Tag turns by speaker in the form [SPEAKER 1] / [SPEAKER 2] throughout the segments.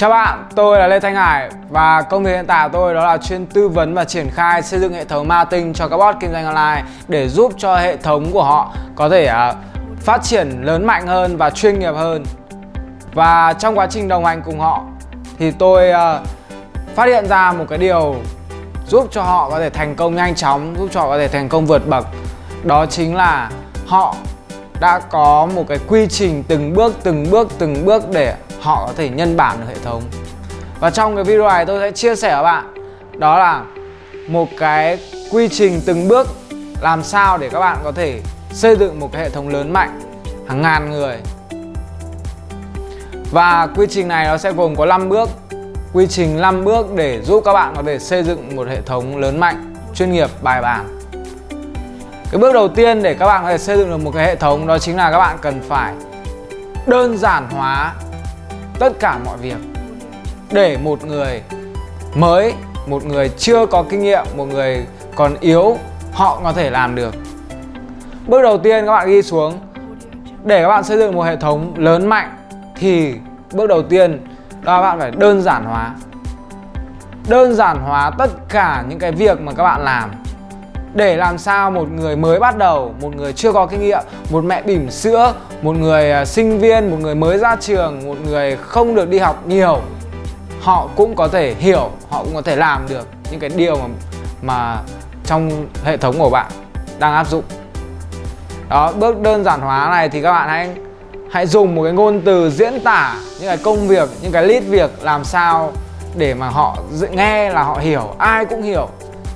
[SPEAKER 1] Chào bạn, tôi là Lê Thanh Hải và công việc hiện tại của tôi đó là chuyên tư vấn và triển khai xây dựng hệ thống marketing cho các bot kinh doanh online để giúp cho hệ thống của họ có thể à, phát triển lớn mạnh hơn và chuyên nghiệp hơn. Và trong quá trình đồng hành cùng họ thì tôi à, phát hiện ra một cái điều giúp cho họ có thể thành công nhanh chóng, giúp cho họ có thể thành công vượt bậc. Đó chính là họ đã có một cái quy trình từng bước từng bước từng bước để họ có thể nhân bản được hệ thống. Và trong cái video này tôi sẽ chia sẻ với bạn, đó là một cái quy trình từng bước làm sao để các bạn có thể xây dựng một cái hệ thống lớn mạnh hàng ngàn người. Và quy trình này nó sẽ gồm có 5 bước. Quy trình 5 bước để giúp các bạn có thể xây dựng một hệ thống lớn mạnh, chuyên nghiệp, bài bản. Cái bước đầu tiên để các bạn có thể xây dựng được một cái hệ thống đó chính là các bạn cần phải đơn giản hóa tất cả mọi việc. Để một người mới, một người chưa có kinh nghiệm, một người còn yếu, họ có thể làm được. Bước đầu tiên các bạn ghi xuống. Để các bạn xây dựng một hệ thống lớn mạnh thì bước đầu tiên đó là bạn phải đơn giản hóa. Đơn giản hóa tất cả những cái việc mà các bạn làm để làm sao một người mới bắt đầu, một người chưa có kinh nghiệm, một mẹ bỉm sữa, một người à, sinh viên, một người mới ra trường, một người không được đi học nhiều, họ cũng có thể hiểu, họ cũng có thể làm được những cái điều mà mà trong hệ thống của bạn đang áp dụng. Đó, bước đơn giản hóa này thì các bạn hãy hãy dùng một cái ngôn từ diễn tả những cái công việc, những cái list việc làm sao để mà họ nghe là họ hiểu, ai cũng hiểu.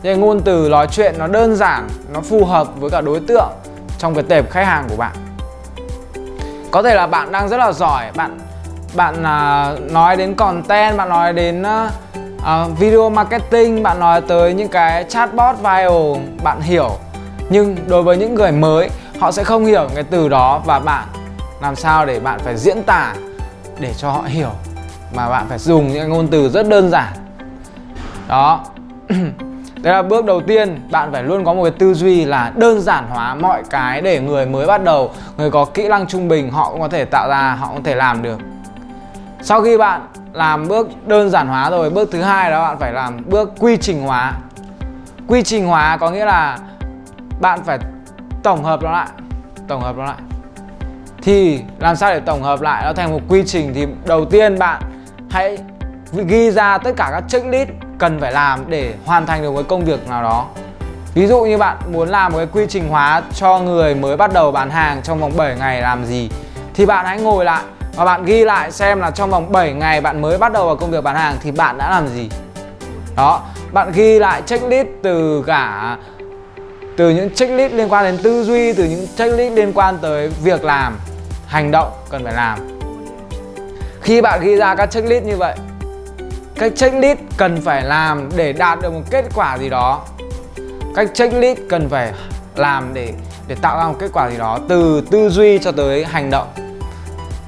[SPEAKER 1] Thế ngôn từ nói chuyện nó đơn giản nó phù hợp với cả đối tượng trong cái tệp khách hàng của bạn. Có thể là bạn đang rất là giỏi bạn bạn uh, nói đến content bạn nói đến uh, uh, video marketing bạn nói tới những cái chatbot viral bạn hiểu. Nhưng đối với những người mới họ sẽ không hiểu cái từ đó và bạn làm sao để bạn phải diễn tả để cho họ hiểu. Mà bạn phải dùng những ngôn từ rất đơn giản. Đó. Đấy là bước đầu tiên bạn phải luôn có một cái tư duy là đơn giản hóa mọi cái để người mới bắt đầu Người có kỹ năng trung bình họ cũng có thể tạo ra, họ cũng có thể làm được. Sau khi bạn làm bước đơn giản hóa rồi, bước thứ hai đó bạn phải làm bước quy trình hóa. Quy trình hóa có nghĩa là bạn phải tổng hợp nó lại Tổng hợp nó lại. Thì làm sao để tổng hợp lại? Nó thành một quy trình. Thì đầu tiên bạn hãy ghi ra tất cả các checklist cần phải làm để hoàn thành được một công việc nào đó. Ví dụ như bạn muốn làm một cái quy trình hóa cho người mới bắt đầu bán hàng trong vòng 7 ngày làm gì Thì bạn hãy ngồi lại và bạn ghi lại xem là trong vòng 7 ngày bạn mới bắt đầu vào công việc bán hàng thì bạn đã làm gì. Đó, bạn ghi lại checklist từ cả từ những checklist liên quan đến tư duy, từ những checklist liên quan tới việc làm, hành động cần phải làm. Khi bạn ghi ra các checklist như vậy cách checklist cần phải làm để đạt được một kết quả gì đó. Cách checklist cần phải làm để để tạo ra một kết quả gì đó từ tư duy cho tới hành động.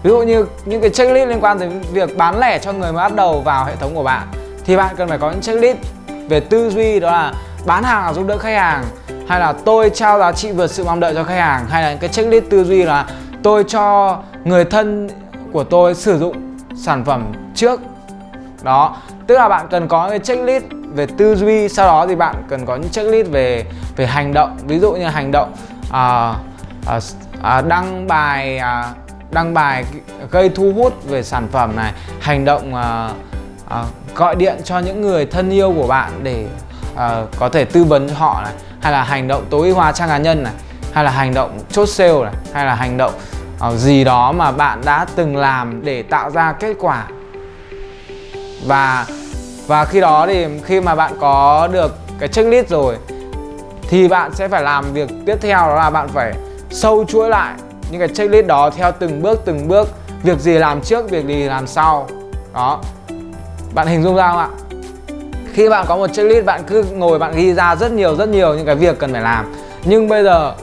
[SPEAKER 1] Ví dụ như những cái checklist liên quan tới việc bán lẻ cho người mới bắt đầu vào hệ thống của bạn, thì bạn cần phải có những checklist về tư duy, đó là bán hàng là giúp đỡ khách hàng, hay là tôi trao giá trị vượt sự mong đợi cho khách hàng, hay là những cái checklist tư duy là tôi cho người thân của tôi sử dụng sản phẩm trước đó. Tức là bạn cần có cái checklist về tư duy sau đó thì bạn cần có những checklist về về hành động. Ví dụ như hành động à, à, à, đăng bài à, đăng bài gây thu hút về sản phẩm này. Hành động à, à, gọi điện cho những người thân yêu của bạn để à, có thể tư vấn cho họ này. Hay là hành động tối ưu hóa trang cá nhân này. Hay là hành động chốt sale này. Hay là hành động uh, gì đó mà bạn đã từng làm để tạo ra kết quả và và khi đó thì khi mà bạn có được cái checklist rồi, thì bạn sẽ phải làm việc tiếp theo, đó là bạn phải sâu chuỗi lại những cái checklist đó theo từng bước từng bước. Việc gì làm trước, việc gì làm sau. Đó. Bạn hình dung ra không ạ? Khi bạn có một checklist, bạn cứ ngồi, bạn ghi ra rất nhiều rất nhiều những cái việc cần phải làm. Nhưng bây giờ,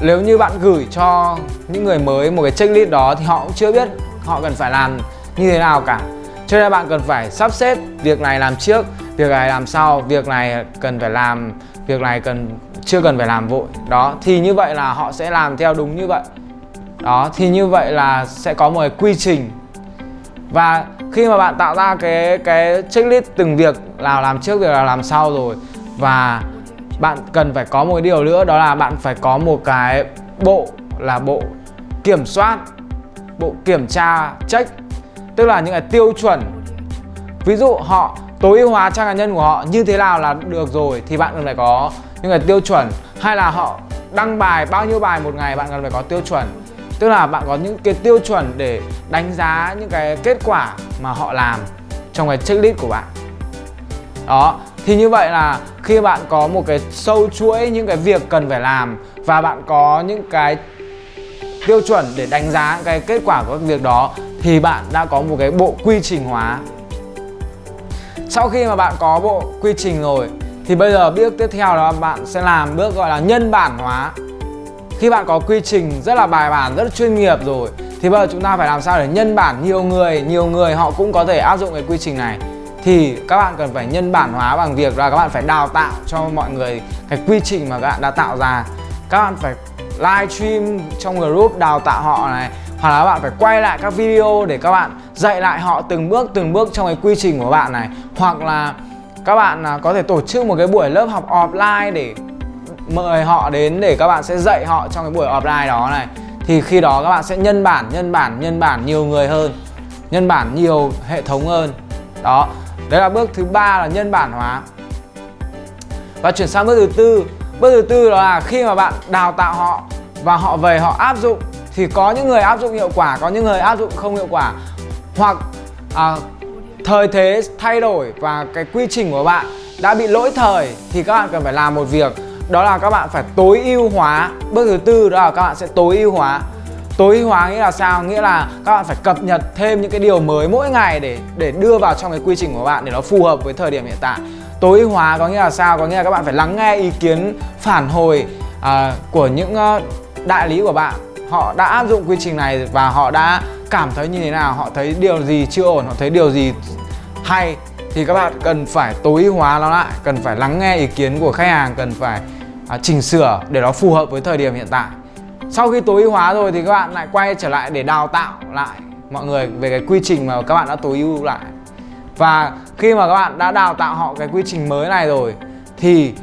[SPEAKER 1] nếu như bạn gửi cho những người mới một cái checklist đó thì họ cũng chưa biết họ cần phải làm như thế nào cả cho nên bạn cần phải sắp xếp việc này làm trước, việc này làm sau, việc này cần phải làm, việc này cần, chưa cần phải làm vội. Đó, thì như vậy là họ sẽ làm theo đúng như vậy. Đó, thì như vậy là sẽ có một cái quy trình. Và khi mà bạn tạo ra cái cái checklist từng việc nào làm trước, việc nào làm sau rồi, và bạn cần phải có một điều nữa, đó là bạn phải có một cái bộ là bộ kiểm soát, bộ kiểm tra, check tức là những cái tiêu chuẩn. Ví dụ họ tối ưu hóa trang cá nhân của họ như thế nào là được rồi thì bạn cần phải có những cái tiêu chuẩn. Hay là họ đăng bài, bao nhiêu bài một ngày bạn cần phải có tiêu chuẩn. Tức là bạn có những cái tiêu chuẩn để đánh giá những cái kết quả mà họ làm trong cái checklist của bạn. Đó, thì như vậy là khi bạn có một cái sâu chuỗi những cái việc cần phải làm và bạn có những cái tiêu chuẩn để đánh giá cái kết quả của các việc đó thì bạn đã có một cái bộ quy trình hóa. Sau khi mà bạn có bộ quy trình rồi, thì bây giờ bước tiếp theo đó, bạn sẽ làm bước gọi là nhân bản hóa. Khi bạn có quy trình rất là bài bản, rất là chuyên nghiệp rồi, thì bây giờ chúng ta phải làm sao để nhân bản. Nhiều người nhiều người họ cũng có thể áp dụng cái quy trình này. Thì các bạn cần phải nhân bản hóa bằng việc là các bạn phải đào tạo cho mọi người cái quy trình mà các bạn đã tạo ra. Các bạn phải live stream trong group đào tạo họ này. Hoặc là bạn phải quay lại các video để các bạn dạy lại họ từng bước từng bước trong cái quy trình của bạn này. Hoặc là các bạn à, có thể tổ chức một cái buổi lớp học offline để mời họ đến để các bạn sẽ dạy họ trong cái buổi offline đó này. Thì khi đó các bạn sẽ nhân bản nhân bản nhân bản nhiều người hơn, nhân bản nhiều hệ thống hơn. Đó. Đấy là bước thứ ba là nhân bản hóa. Và chuyển sang bước thứ tư bước thứ tư đó là khi mà bạn đào tạo họ và họ về họ áp dụng thì có những người áp dụng hiệu quả có những người áp dụng không hiệu quả. Hoặc à, thời thế thay đổi và cái quy trình của bạn đã bị lỗi thời thì các bạn cần phải làm một việc đó là các bạn phải tối ưu hóa. Bước thứ tư đó là các bạn sẽ tối ưu hóa. Tối ưu hóa nghĩa là sao? Nghĩa là các bạn phải cập nhật thêm những cái điều mới mỗi ngày để để đưa vào trong cái quy trình của bạn để nó phù hợp với thời điểm hiện tại tối ưu hóa có nghĩa là sao? Có nghĩa là các bạn phải lắng nghe ý kiến phản hồi uh, của những uh, đại lý của bạn. Họ đã áp dụng quy trình này và họ đã cảm thấy như thế nào? Họ thấy điều gì chưa ổn? Họ thấy điều gì hay? Thì các bạn cần phải tối ưu hóa nó lại cần phải lắng nghe ý kiến của khách hàng cần phải à, chỉnh sửa để nó phù hợp với thời điểm hiện tại. Sau khi tối ưu hóa rồi thì các bạn lại quay trở lại để đào tạo lại mọi người về cái quy trình mà các bạn đã tối ưu lại và khi mà các bạn đã đào tạo họ cái quy trình mới này rồi, thì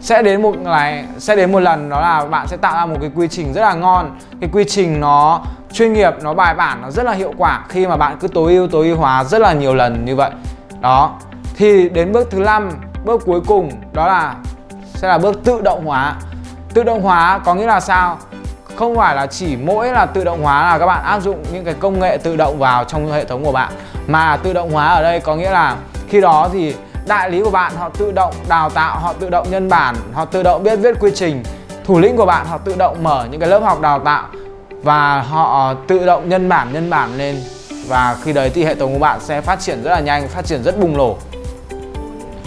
[SPEAKER 1] sẽ đến một ngày, sẽ đến một lần đó là bạn sẽ tạo ra một cái quy trình rất là ngon. Cái quy trình nó, chuyên nghiệp, nó bài bản, nó rất là hiệu quả khi mà bạn cứ tối ưu tối ưu hóa rất là nhiều lần như vậy. Đó. Thì đến bước thứ năm, bước cuối cùng đó là, sẽ là bước tự động hóa. Tự động hóa có nghĩa là sao? Không phải là chỉ mỗi là tự động hóa là các bạn áp dụng những cái công nghệ tự động vào trong hệ thống của bạn. Mà tự động hóa ở đây có nghĩa là khi đó thì đại lý của bạn họ tự động đào tạo, họ tự động nhân bản, họ tự động biết viết quy trình. Thủ lĩnh của bạn họ tự động mở những cái lớp học đào tạo và họ tự động nhân bản nhân bản lên. Và khi đấy thì hệ thống của bạn sẽ phát triển rất là nhanh, phát triển rất bùng nổ.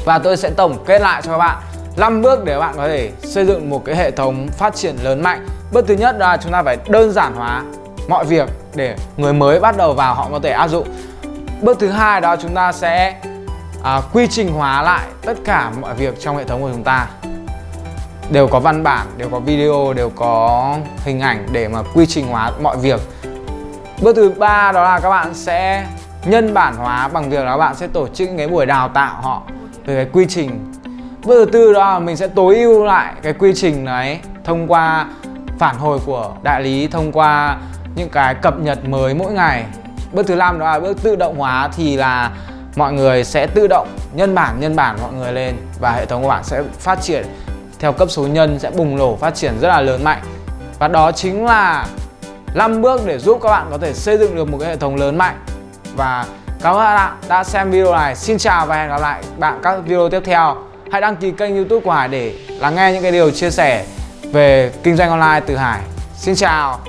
[SPEAKER 1] Và tôi sẽ tổng kết lại cho các bạn 5 bước để bạn có thể xây dựng một cái hệ thống phát triển lớn mạnh. Bước thứ nhất là chúng ta phải đơn giản hóa mọi việc để người mới bắt đầu vào họ có thể áp dụng. Bước thứ hai đó chúng ta sẽ à, quy trình hóa lại tất cả mọi việc trong hệ thống của chúng ta. Đều có văn bản, đều có video, đều có hình ảnh để mà quy trình hóa mọi việc. Bước thứ ba đó là các bạn sẽ nhân bản hóa bằng việc là các bạn sẽ tổ chức cái buổi đào tạo họ về cái quy trình. Bước thứ tư đó là mình sẽ tối ưu lại cái quy trình đấy thông qua phản hồi của đại lý thông qua những cái cập nhật mới mỗi ngày. Bước thứ năm đó là bước tự động hóa thì là mọi người sẽ tự động nhân bản nhân bản mọi người lên và hệ thống của bạn sẽ phát triển theo cấp số nhân sẽ bùng nổ, phát triển rất là lớn mạnh. Và đó chính là 5 bước để giúp các bạn có thể xây dựng được một cái hệ thống lớn mạnh. Và cảm ơn các bạn đã xem video này, xin chào và hẹn gặp lại bạn các video tiếp theo. Hãy đăng ký kênh youtube của Hải để lắng nghe những cái điều chia sẻ về kinh doanh online từ Hải. Xin chào.